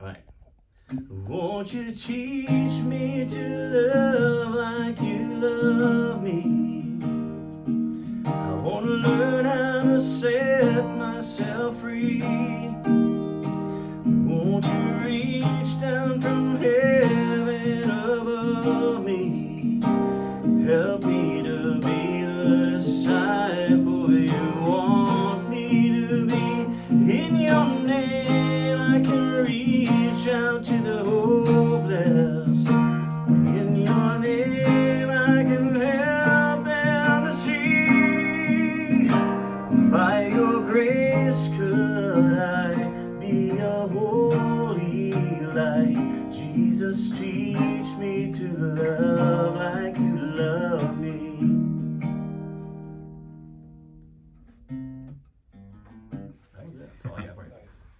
Won't you teach me to love like you love me? I want to learn how to set myself free. Won't you reach down from heaven above me? Help me out to the hopeless. In your name, I can help them to see. By your grace, could I be a holy light? Jesus, teach me to love.